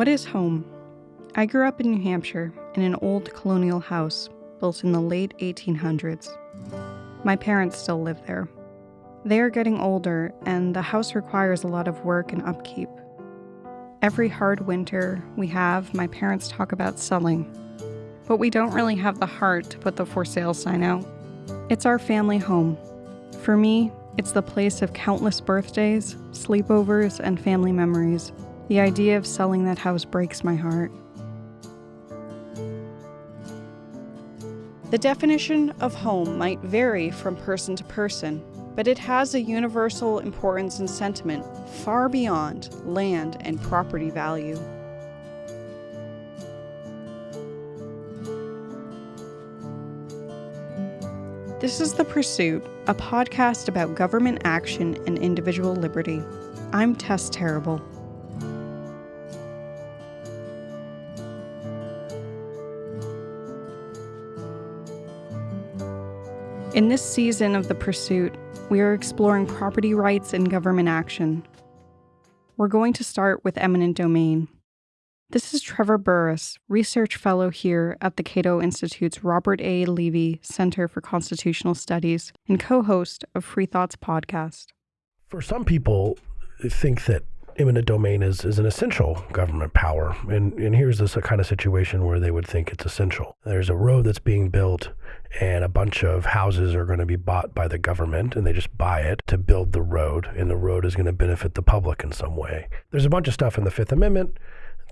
What is home? I grew up in New Hampshire in an old colonial house built in the late 1800s. My parents still live there. They are getting older, and the house requires a lot of work and upkeep. Every hard winter we have, my parents talk about selling, but we don't really have the heart to put the for sale sign out. It's our family home. For me, it's the place of countless birthdays, sleepovers, and family memories. The idea of selling that house breaks my heart. The definition of home might vary from person to person, but it has a universal importance and sentiment far beyond land and property value. This is The Pursuit, a podcast about government action and individual liberty. I'm Tess Terrible. In this season of The Pursuit, we are exploring property rights and government action. We're going to start with eminent domain. This is Trevor Burrus, research fellow here at the Cato Institute's Robert A. Levy Center for Constitutional Studies and co host of Free Thoughts podcast. For some people, think that eminent domain is, is an essential government power. And, and here's this kind of situation where they would think it's essential. There's a road that's being built and a bunch of houses are going to be bought by the government and they just buy it to build the road and the road is going to benefit the public in some way. There's a bunch of stuff in the Fifth Amendment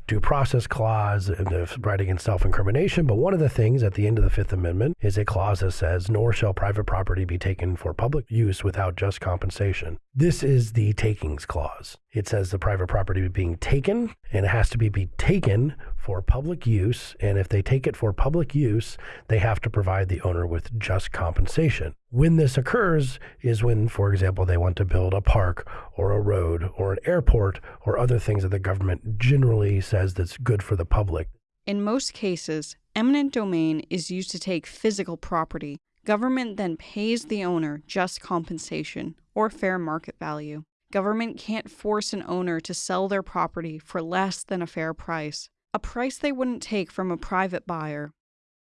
due process clause and the right against self-incrimination. But one of the things at the end of the Fifth Amendment is a clause that says, nor shall private property be taken for public use without just compensation. This is the takings clause. It says the private property being taken and it has to be, be taken for public use. And if they take it for public use, they have to provide the owner with just compensation. When this occurs is when, for example, they want to build a park or a road or an airport or other things that the government generally says that's good for the public. In most cases, eminent domain is used to take physical property. Government then pays the owner just compensation or fair market value. Government can't force an owner to sell their property for less than a fair price, a price they wouldn't take from a private buyer.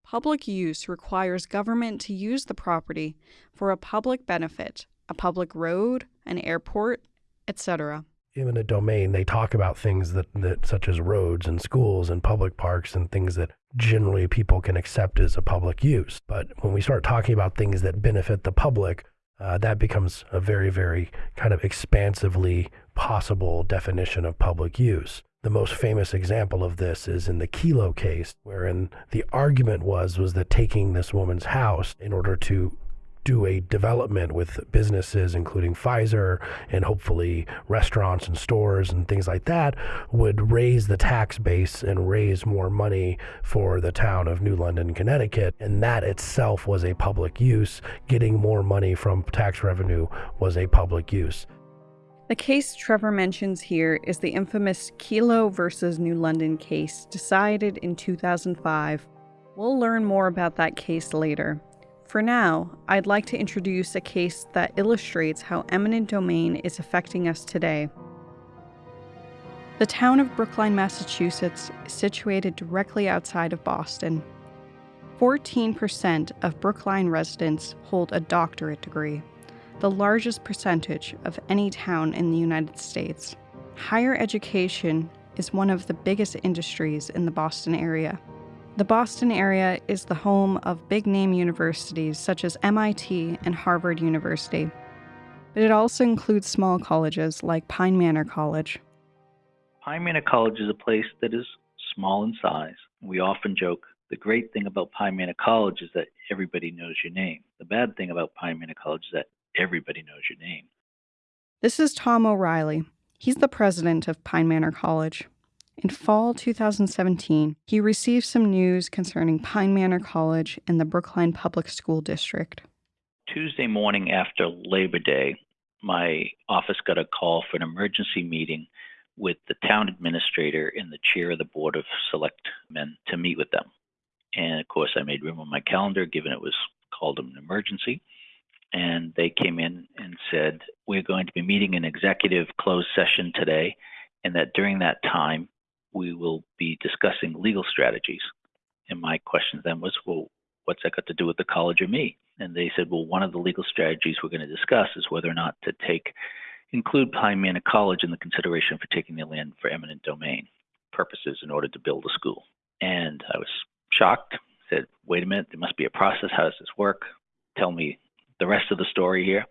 Public use requires government to use the property for a public benefit, a public road, an airport, etc. Eminent domain, they talk about things that, that such as roads and schools and public parks and things that generally people can accept as a public use. But when we start talking about things that benefit the public, uh, that becomes a very, very kind of expansively possible definition of public use. The most famous example of this is in the Kelo case, wherein the argument was was that taking this woman's house in order to do a development with businesses, including Pfizer and hopefully restaurants and stores and things like that, would raise the tax base and raise more money for the town of New London, Connecticut. And that itself was a public use. Getting more money from tax revenue was a public use. The case Trevor mentions here is the infamous Kelo versus New London case, decided in 2005. We'll learn more about that case later. For now, I'd like to introduce a case that illustrates how eminent domain is affecting us today. The town of Brookline, Massachusetts is situated directly outside of Boston. 14% of Brookline residents hold a doctorate degree the largest percentage of any town in the United States. Higher education is one of the biggest industries in the Boston area. The Boston area is the home of big name universities such as MIT and Harvard University, but it also includes small colleges like Pine Manor College. Pine Manor College is a place that is small in size. We often joke the great thing about Pine Manor College is that everybody knows your name. The bad thing about Pine Manor College is that everybody knows your name. This is Tom O'Reilly. He's the president of Pine Manor College. In fall 2017, he received some news concerning Pine Manor College and the Brookline Public School District. Tuesday morning after Labor Day, my office got a call for an emergency meeting with the town administrator and the chair of the Board of Selectmen to meet with them. And of course, I made room on my calendar given it was called an emergency and they came in and said, We're going to be meeting an executive closed session today, and that during that time, we will be discussing legal strategies. And my question then was, well, what's that got to do with the college or me? And they said, well, one of the legal strategies we're going to discuss is whether or not to take include Pine Manor College in the consideration for taking the land for eminent domain purposes in order to build a school. And I was shocked, said, wait a minute, there must be a process. How does this work? Tell me the rest of the story here.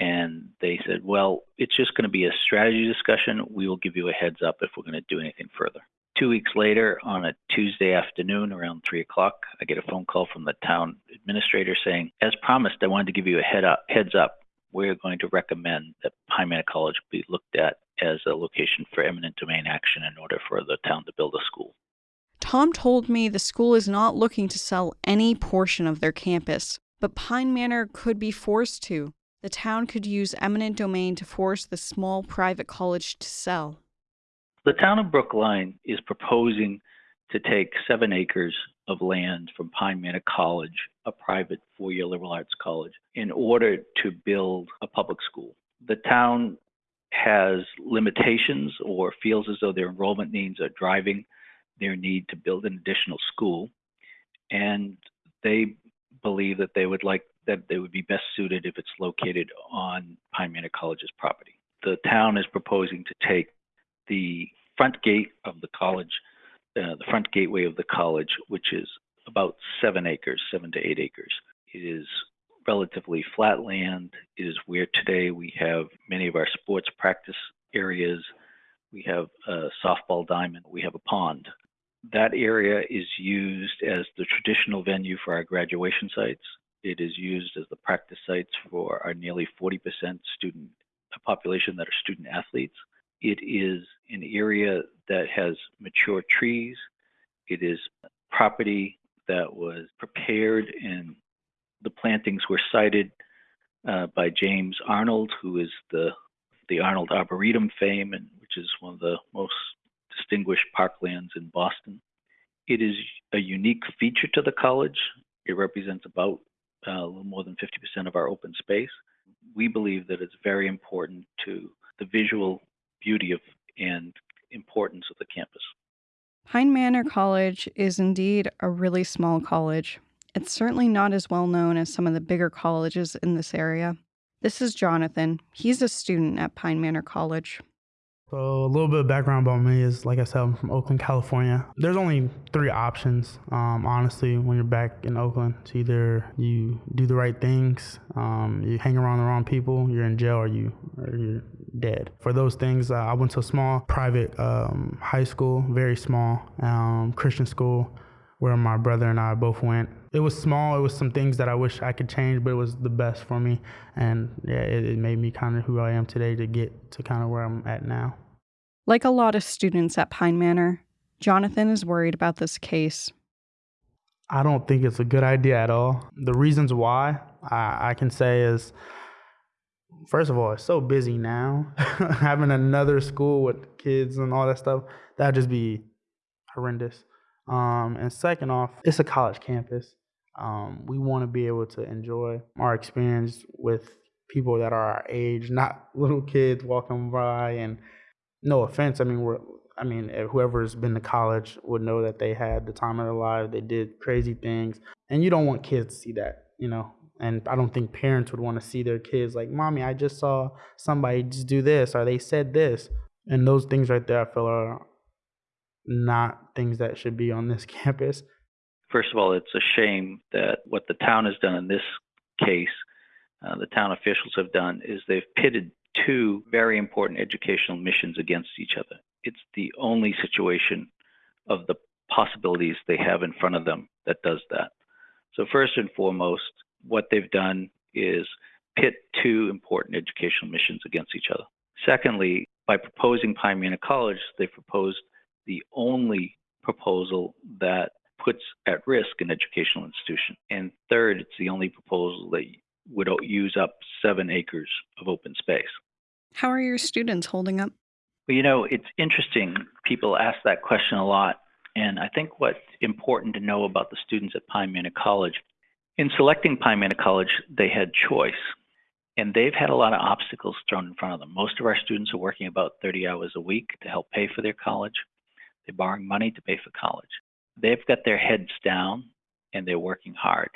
And they said, well, it's just going to be a strategy discussion. We will give you a heads up if we're going to do anything further. Two weeks later, on a Tuesday afternoon around three o'clock, I get a phone call from the town administrator saying, as promised, I wanted to give you a head up, heads up. We're going to recommend that Pine Manor College be looked at as a location for eminent domain action in order for the town to build a school. Tom told me the school is not looking to sell any portion of their campus, but Pine Manor could be forced to. The town could use eminent domain to force the small private college to sell. The town of Brookline is proposing to take seven acres of land from Pine Manor College, a private four year liberal arts college, in order to build a public school. The town has limitations or feels as though their enrollment needs are driving their need to build an additional school. And they believe that they would like that they would be best suited if it's located on Pine Manor College's property. The town is proposing to take the front gate of the college, uh, the front gateway of the college, which is about seven acres, seven to eight acres. It is relatively flat land. It is where today we have many of our sports practice areas. We have a softball diamond. We have a pond. That area is used as the traditional venue for our graduation sites. It is used as the practice sites for our nearly 40% student population that are student athletes. It is an area that has mature trees. It is property that was prepared and the plantings were sited uh, by James Arnold, who is the the Arnold Arboretum fame, and which is one of the most distinguished parklands in Boston. It is a unique feature to the college. It represents about uh, a little more than 50% of our open space. We believe that it's very important to the visual beauty of and importance of the campus. Pine Manor College is indeed a really small college. It's certainly not as well known as some of the bigger colleges in this area. This is Jonathan. He's a student at Pine Manor College. So, a little bit of background about me is like I said, I'm from Oakland, California. There's only three options, um, honestly, when you're back in Oakland. It's either you do the right things, um, you hang around the wrong people, you're in jail, or, you, or you're dead. For those things, uh, I went to a small private um, high school, very small um, Christian school where my brother and I both went. It was small. It was some things that I wish I could change, but it was the best for me. And yeah, it, it made me kind of who I am today to get to kind of where I'm at now. Like a lot of students at Pine Manor, Jonathan is worried about this case. I don't think it's a good idea at all. The reasons why I, I can say is first of all, it's so busy now. Having another school with kids and all that stuff, that'd just be horrendous. Um, and second off, it's a college campus. Um, we want to be able to enjoy our experience with people that are our age, not little kids walking by. And no offense, I mean we're, I mean whoever's been to college would know that they had the time of their life. They did crazy things, and you don't want kids to see that, you know. And I don't think parents would want to see their kids like, "Mommy, I just saw somebody just do this," or "They said this," and those things right there, I feel are not things that should be on this campus. First of all, it's a shame that what the town has done in this case, uh, the town officials have done, is they've pitted two very important educational missions against each other. It's the only situation of the possibilities they have in front of them that does that. So, first and foremost, what they've done is pit two important educational missions against each other. Secondly, by proposing Manor College, they proposed the only proposal that puts at risk an educational institution. And third, it's the only proposal that would use up seven acres of open space. How are your students holding up? Well, you know, it's interesting. People ask that question a lot. And I think what's important to know about the students at Pine Manor College, in selecting Pine Manor College, they had choice. And they've had a lot of obstacles thrown in front of them. Most of our students are working about 30 hours a week to help pay for their college. They're borrowing money to pay for college. They've got their heads down and they're working hard.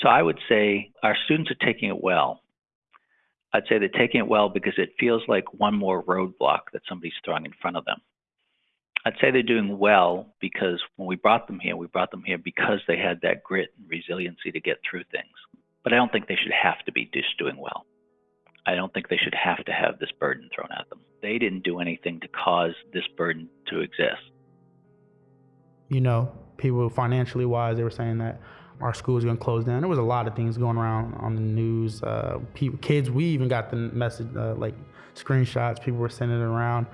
So I would say our students are taking it well. I'd say they're taking it well because it feels like one more roadblock that somebody's throwing in front of them. I'd say they're doing well because when we brought them here, we brought them here because they had that grit and resiliency to get through things. But I don't think they should have to be just doing well. I don't think they should have to have this burden thrown at them. They didn't do anything to cause this burden to exist. You know, people financially wise, they were saying that our school's going to close down. There was a lot of things going around on the news. Uh, people, kids, we even got the message, uh, like screenshots. People were sending it around,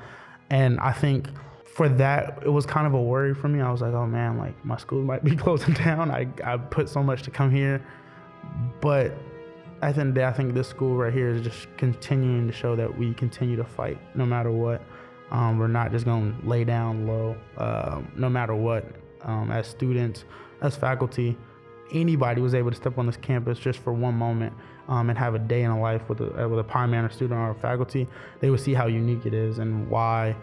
and I think for that, it was kind of a worry for me. I was like, oh man, like my school might be closing down. I I put so much to come here, but at the end of the day, I think this school right here is just continuing to show that we continue to fight no matter what. Um, we're not just going to lay down low, uh, no matter what. Um, as students, as faculty, anybody was able to step on this campus just for one moment um, and have a day in a life with a, with a Pine Manor student or faculty, they would see how unique it is and why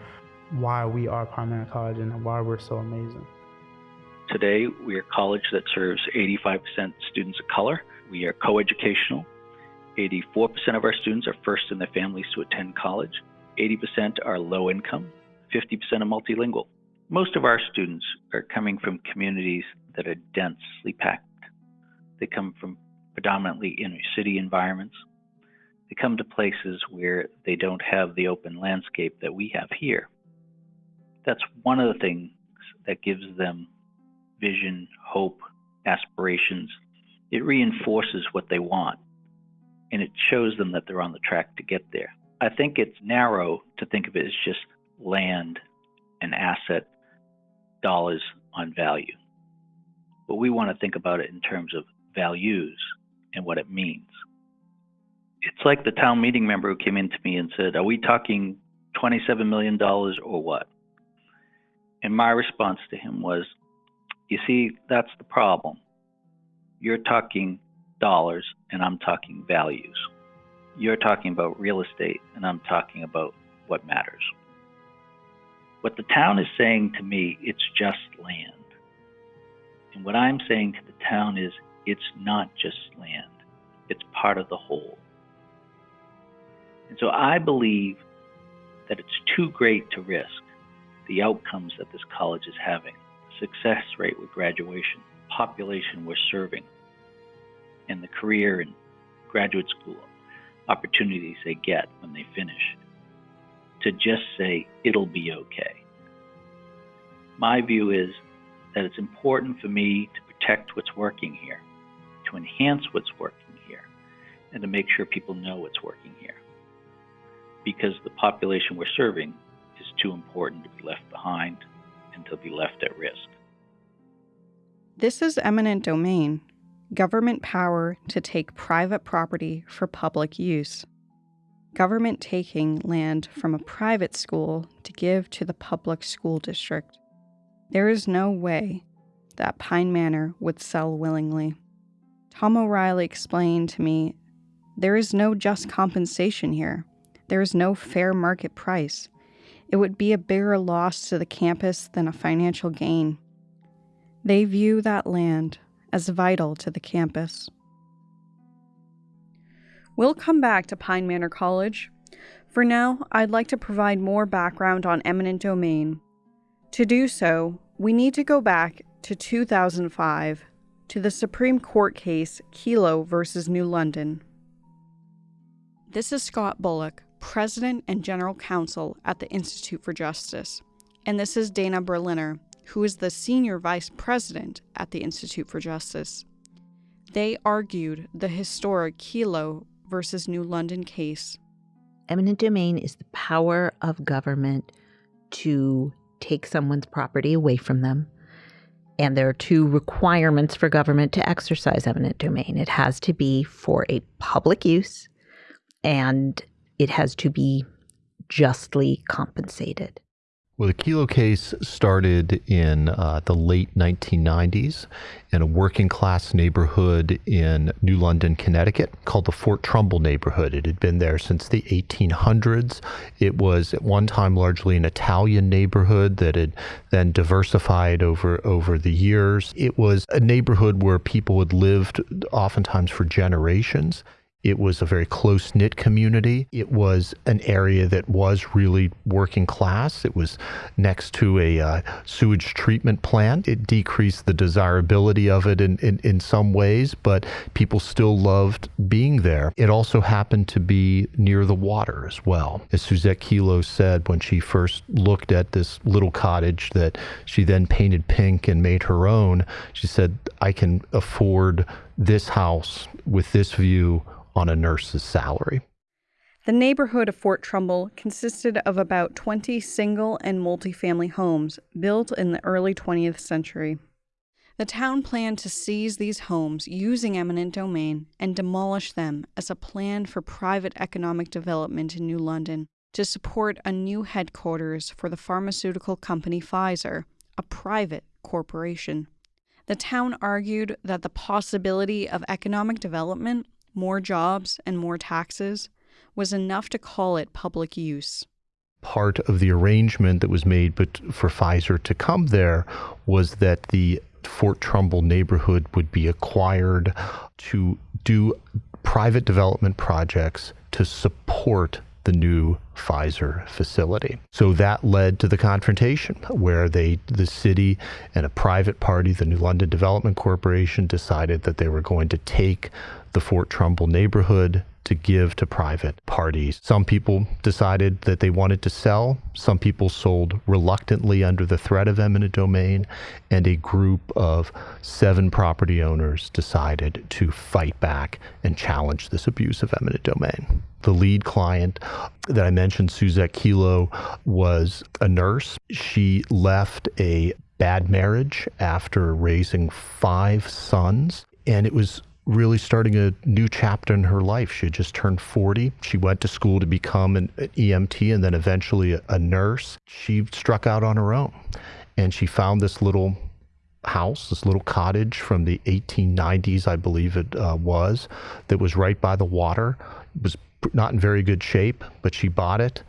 why we are Pine Manor College and why we're so amazing. Today, we are a college that serves 85% students of color. We are coeducational. 84% of our students are first in their families to attend college. 80% are low income. 50% are multilingual. Most of our students are coming from communities that are densely packed. They come from predominantly inner city environments. They come to places where they don't have the open landscape that we have here. That's one of the things that gives them vision, hope, aspirations. It reinforces what they want and it shows them that they're on the track to get there. I think it's narrow to think of it as just land and asset dollars on value. But we want to think about it in terms of values and what it means. It's like the town meeting member who came in to me and said, Are we talking $27 million or what? And my response to him was, You see, that's the problem. You're talking dollars and I'm talking values. You're talking about real estate and I'm talking about what matters. What the town is saying to me, it's just land. And what I'm saying to the town is, it's not just land, it's part of the whole. And so I believe that it's too great to risk the outcomes that this college is having success rate with graduation, population we're serving, and the career and graduate school opportunities they get when they finish to just say it'll be okay. My view is that it's important for me to protect what's working here, to enhance what's working here, and to make sure people know what's working here. Because the population we're serving is too important to be left behind and to be left at risk. This is eminent domain, government power to take private property for public use. Government taking land from a private school to give to the public school district. There is no way that Pine Manor would sell willingly. Tom O'Reilly explained to me there is no just compensation here. There is no fair market price. It would be a bigger loss to the campus than a financial gain. They view that land as vital to the campus. We'll come back to Pine Manor College. For now, I'd like to provide more background on eminent domain. To do so, we need to go back to 2005 to the Supreme Court case Kelo versus New London. This is Scott Bullock, President and General Counsel at the Institute for Justice, and this is Dana Berliner, who is the senior vice president at the Institute for Justice. They argued the historic Kelo versus New London case. Eminent domain is the power of government to take someone's property away from them. And there are two requirements for government to exercise eminent domain it has to be for a public use, and it has to be justly compensated. Well, the Kelo case started in uh, the late 1990s in a working class neighborhood in New London, Connecticut, called the Fort Trumbull neighborhood. It had been there since the 1800s. It was at one time largely an Italian neighborhood that had then diversified over, over the years. It was a neighborhood where people had lived oftentimes for generations. It was a very close knit community. It was an area that was really working class. It was next to a uh, sewage treatment plant. It decreased the desirability of it in, in, in some ways, but people still loved being there. It also happened to be near the water as well. As Suzette Kelo said when she first looked at this little cottage that she then painted pink and made her own, she said, I can afford this house with this view on a nurse's salary. The neighborhood of Fort Trumbull consisted of about 20 single and multifamily homes built in the early 20th century. The town planned to seize these homes using eminent domain and demolish them as a plan for private economic development in New London to support a new headquarters for the pharmaceutical company Pfizer, a private corporation. The town argued that the possibility of economic development more jobs, and more taxes was enough to call it public use. Part of the arrangement that was made but for Pfizer to come there was that the Fort Trumbull neighborhood would be acquired to do private development projects to support the new Pfizer facility. So that led to the confrontation where they the city and a private party, the New London Development Corporation decided that they were going to take the Fort Trumbull neighborhood to give to private parties. Some people decided that they wanted to sell. Some people sold reluctantly under the threat of eminent domain. And a group of seven property owners decided to fight back and challenge this abuse of eminent domain. The lead client that I mentioned, Suzette Kelo, was a nurse. She left a bad marriage after raising five sons. And it was really starting a new chapter in her life. She had just turned 40. She went to school to become an EMT and then eventually a, a nurse. She struck out on her own and she found this little house, this little cottage from the 1890s, I believe it uh, was, that was right by the water. It was not in very good shape, but she bought it,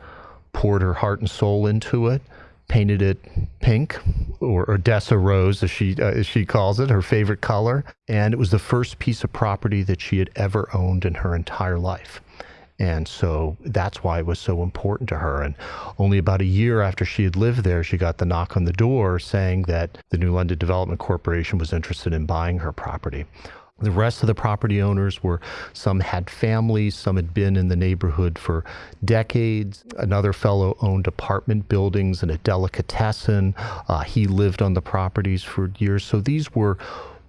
poured her heart and soul into it, painted it pink or Odessa rose, as she uh, as she calls it, her favorite color, and it was the first piece of property that she had ever owned in her entire life. And so that's why it was so important to her. And only about a year after she had lived there, she got the knock on the door saying that the New London Development Corporation was interested in buying her property. The rest of the property owners were some had families, some had been in the neighborhood for decades. Another fellow owned apartment buildings and a delicatessen. Uh, he lived on the properties for years. So these were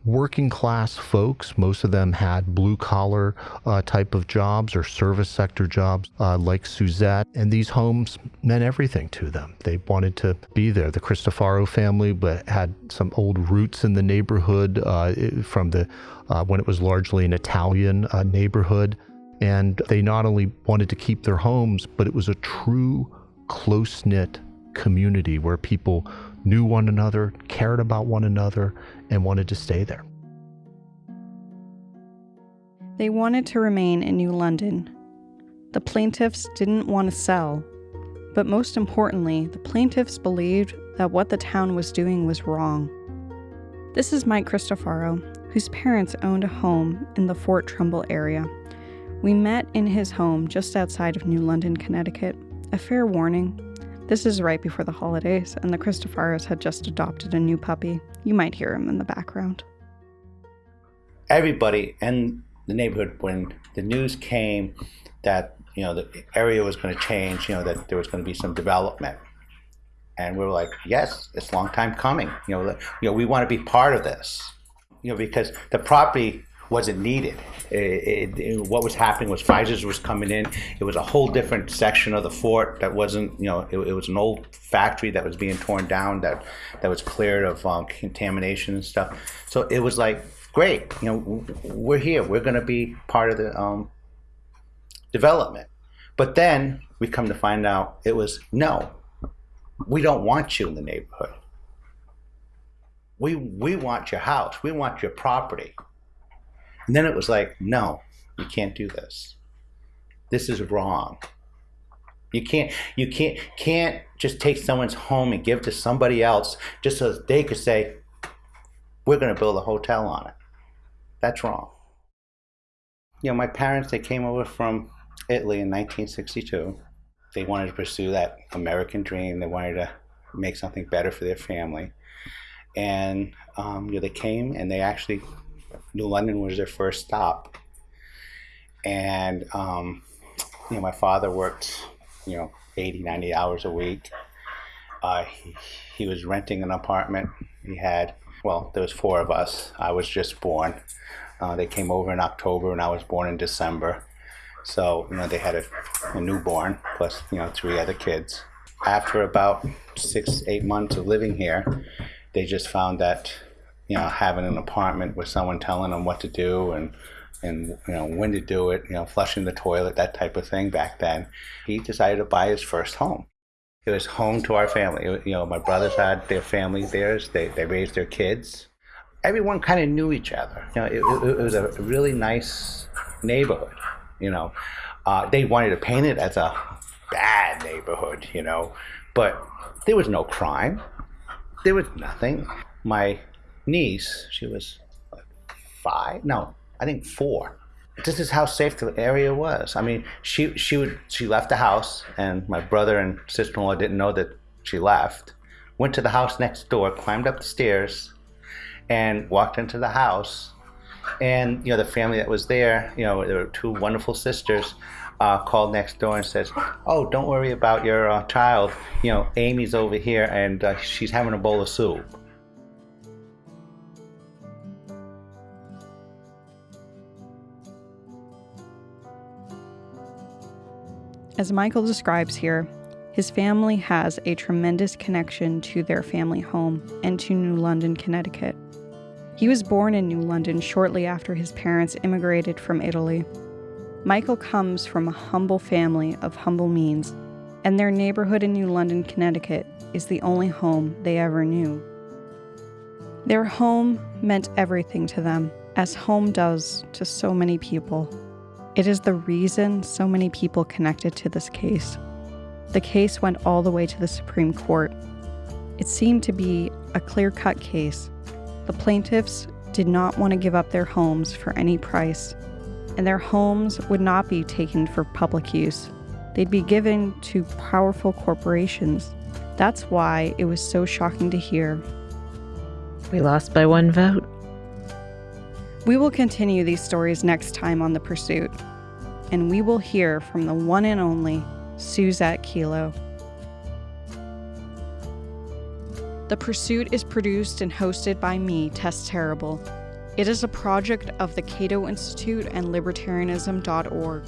working class folks. Most of them had blue collar uh, type of jobs or service sector jobs uh, like Suzette. And these homes meant everything to them. They wanted to be there. The Cristofaro family but had some old roots in the neighborhood uh, from the uh, when it was largely an Italian uh, neighborhood. And they not only wanted to keep their homes, but it was a true close knit community where people knew one another, cared about one another, and wanted to stay there. They wanted to remain in New London. The plaintiffs didn't want to sell, but most importantly, the plaintiffs believed that what the town was doing was wrong. This is Mike Cristofaro, whose parents owned a home in the Fort Trumbull area. We met in his home just outside of New London, Connecticut. A fair warning this is right before the holidays, and the Cristofaros had just adopted a new puppy. You might hear him in the background. Everybody in the neighborhood, when the news came that you know the area was going to change, you know that there was going to be some development, and we were like, yes, it's a long time coming. You know, you know, we want to be part of this. You know, because the property wasn't needed. It, it, what was happening was Pfizer's was coming in. It was a whole different section of the fort that wasn't, you know, it, it was an old factory that was being torn down that that was cleared of um, contamination and stuff. So it was like great, you know, we're here. We're going to be part of the um, development. But then we come to find out it was no. we don't want you in the neighborhood. We, we want your house. We want your property. And then it was like, no, you can't do this. This is wrong. You can't you can't can't just take someone's home and give to somebody else just so they could say, we're gonna build a hotel on it. That's wrong. You know, my parents they came over from Italy in 1962. They wanted to pursue that American dream. They wanted to make something better for their family. And um, you know, they came and they actually New London was their first stop. And um, you know, my father worked, you know, 80, 90 hours a week. Uh, he, he was renting an apartment. He had, well, there was four of us. I was just born. Uh, they came over in October, and I was born in December. So, you know, they had a, a newborn plus, you know, three other kids. After about six, eight months of living here, they just found that, you know, having an apartment with someone telling them what to do and and you know when to do it, you know, flushing the toilet, that type of thing back then. He decided to buy his first home. It was home to our family. You know, my brothers had their family theirs. They they raised their kids. Everyone kind of knew each other. You know, it, it, it was a really nice neighborhood. You know, uh, they wanted to paint it as a bad neighborhood. You know, but there was no crime. There was nothing. My niece, she was five, no, I think four. This is how safe the area was. I mean, she she would she left the house, and my brother and sister-in-law didn't know that she left. Went to the house next door, climbed up the stairs, and walked into the house. And you know, the family that was there, you know, there were two wonderful sisters. Uh, called next door and says, "Oh, don't worry about your uh, child. You know, Amy's over here and uh, she's having a bowl of soup." As Michael describes here, his family has a tremendous connection to their family home and to New London, Connecticut. He was born in New London shortly after his parents immigrated from Italy. Michael comes from a humble family of humble means, and their neighborhood in New London, Connecticut is the only home they ever knew. Their home meant everything to them, as home does to so many people. It is the reason so many people connected to this case. The case went all the way to the Supreme Court. It seemed to be a clear cut case. The plaintiffs did not want to give up their homes for any price, and their homes would not be taken for public use. They'd be given to powerful corporations. That's why it was so shocking to hear. We lost by one vote. We will continue these stories next time on The Pursuit, and we will hear from the one and only Suzette Kelo. The Pursuit is produced and hosted by me, Tess Terrible. It is a project of the Cato Institute and Libertarianism.org.